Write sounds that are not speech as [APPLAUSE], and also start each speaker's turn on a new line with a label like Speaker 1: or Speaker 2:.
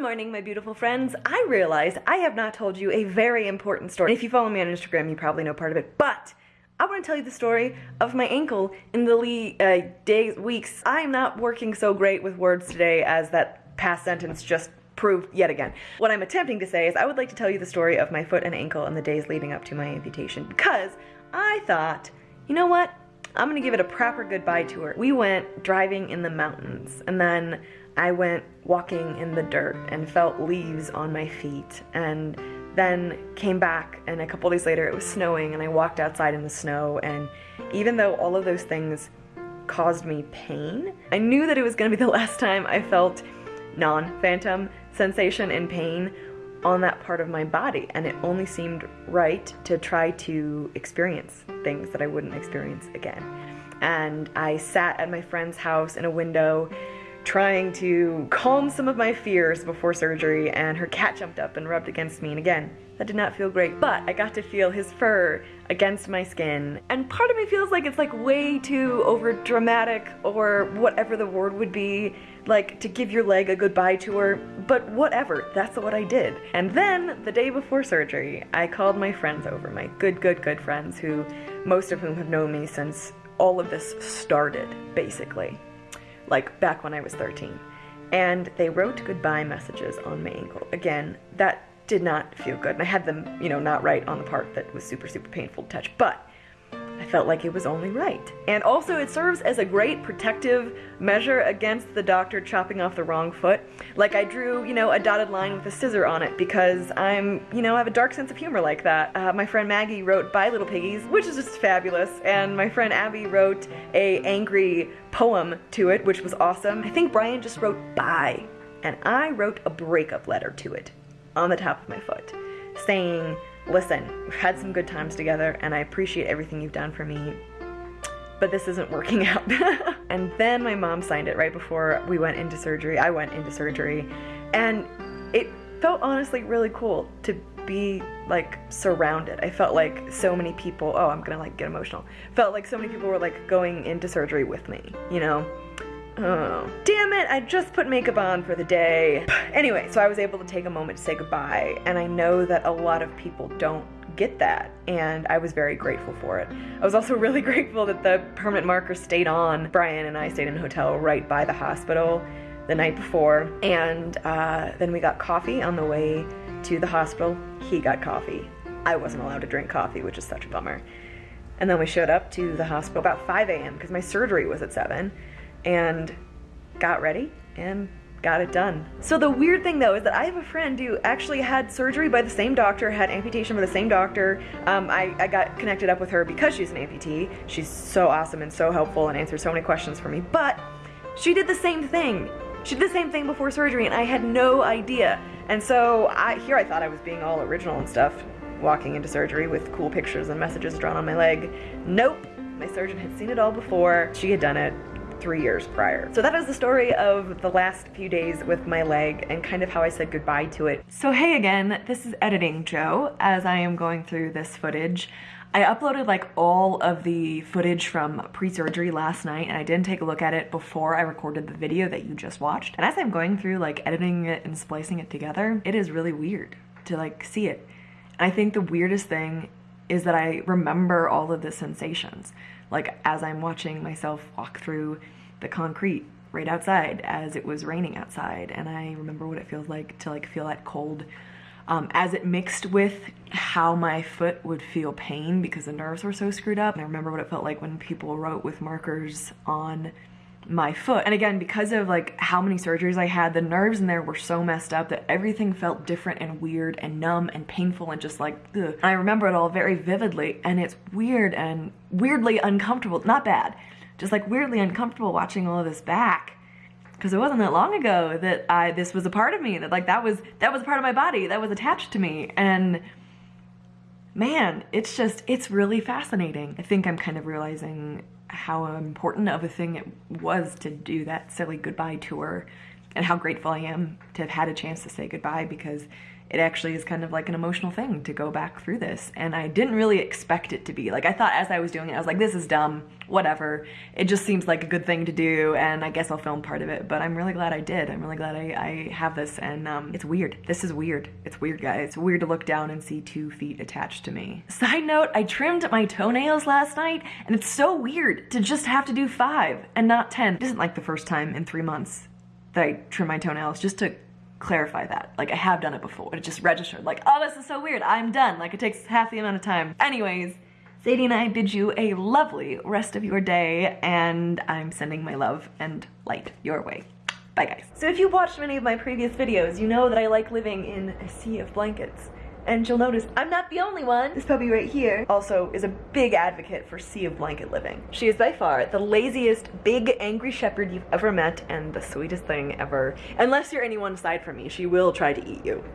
Speaker 1: Good morning, my beautiful friends. I realize I have not told you a very important story. If you follow me on Instagram, you probably know part of it, but I want to tell you the story of my ankle in the uh, days, weeks. I am not working so great with words today as that past sentence just proved yet again. What I'm attempting to say is I would like to tell you the story of my foot and ankle in the days leading up to my amputation because I thought, you know what? I'm gonna give it a proper goodbye tour. We went driving in the mountains and then I went walking in the dirt and felt leaves on my feet and then came back and a couple days later it was snowing and I walked outside in the snow and even though all of those things caused me pain, I knew that it was gonna be [LAUGHS] the last time I felt non-phantom sensation and pain on that part of my body and it only seemed right to try to experience things that I wouldn't experience again. And I sat at my friend's house in a window trying to calm some of my fears before surgery and her cat jumped up and rubbed against me and again that did not feel great but I got to feel his fur against my skin. And part of me feels like it's like way too over dramatic or whatever the word would be like to give your leg a goodbye tour but whatever that's what I did. And then the day before surgery I called my friends over my good good good friends who most of whom have known me since all of this started basically like back when I was 13. And they wrote goodbye messages on my ankle. Again, that did not feel good. And I had them, you know, not right on the part that was super, super painful to touch. But I felt like it was only right. And also it serves as a great protective measure against the doctor chopping off the wrong foot. Like I drew, you know, a dotted line with a scissor on it because I'm, you know, I have a dark sense of humor like that. Uh, my friend Maggie wrote Bye Little Piggies, which is just fabulous. And my friend Abby wrote a angry poem to it, which was awesome. I think Brian just wrote bye. And I wrote a breakup letter to it on the top of my foot saying, listen, we've had some good times together and I appreciate everything you've done for me, but this isn't working [LAUGHS] out. and then my mom signed it right before we went into surgery. I went into surgery and it felt honestly really cool to be like surrounded. I felt like so many people, oh, I'm gonna like get emotional. Felt like so many people were like going into surgery with me, you know? Oh, damn it, I just put makeup on for the day. [SIGHS] Anyway, so I was able to take a moment to say goodbye, and I know that a lot of people don't get that, and I was very grateful for it. I was also [LAUGHS] really grateful that the permanent marker stayed on. Brian and I stayed in a hotel right by the hospital the night before, and uh, then we got coffee on the way to the hospital. He got coffee. I wasn't allowed to drink coffee, which is such a bummer. And then we showed up to the hospital about 5 a.m. because my surgery was at 7 and got ready and got it done. So the weird thing though is that I have a friend who actually had surgery by the same doctor, had amputation by the same doctor. Um, I, I got connected up with her because she's an amputee. She's so awesome and so helpful and answered so many questions for me, but she did the same thing. She did the same thing before surgery and I had no idea. And so I, here I thought I was being all original and stuff, walking into surgery with cool pictures and messages drawn on my leg. Nope, my surgeon had seen it all before. She had done it three years prior. So that is the story of the last few days with my leg and kind of how I said goodbye to it. So hey again, this is Editing Joe as I am going through this footage. I uploaded like all of the footage from pre-surgery last night and I didn't take a look at it before I recorded the video that you just watched. And as I'm going through like editing it and splicing it together, it is really weird to like see it. And I think the weirdest thing is that I remember all of the sensations. Like as I'm watching myself walk through the concrete right outside as it was raining outside and I remember what it feels like to like feel that cold um, as it mixed with how my foot would feel pain because the nerves were so screwed up. And I remember what it felt like when people wrote with markers on my foot. And again, because of like how many surgeries I had, the nerves in there were so messed up that everything felt different and weird and numb and painful and just like, ugh. I remember it all very vividly and it's weird and weirdly uncomfortable, not bad, just like weirdly uncomfortable watching all of this back because it wasn't that long ago that I this was a part of me that like that was that was a part of my body that was attached to me and man it's just it's really fascinating I think I'm kind of realizing how important of a thing it was to do that silly goodbye tour and how grateful I am to have had a chance to say goodbye because it actually is kind of like an emotional thing to go back through this. And I didn't really expect it to be. Like, I thought as I was doing it, I was like, this is dumb, whatever. It just seems like a good thing to do, and I guess I'll film part of it. But I'm really glad I did. I'm really glad I, I have this, and um, it's weird. This is weird. It's weird, guys. It's weird to look down and see two feet attached to me. Side note, I trimmed my toenails last night, and it's so weird to just have to do five and not 10. It isn't like the first time in three months that I trim my toenails, just to clarify that. Like I have done it before. It just registered like, oh, this is so weird. I'm done. Like it takes half the amount of time. Anyways, Sadie and I bid you a lovely rest of your day and I'm sending my love and light your way. Bye guys. So if you've watched many of my previous videos, you know that I like living in a sea of blankets. And you'll notice I'm not the only one. This puppy right here also is a big advocate for sea of blanket living. She is by far the laziest big angry shepherd you've ever met and the sweetest thing ever. Unless you're anyone aside from me, she will try to eat you.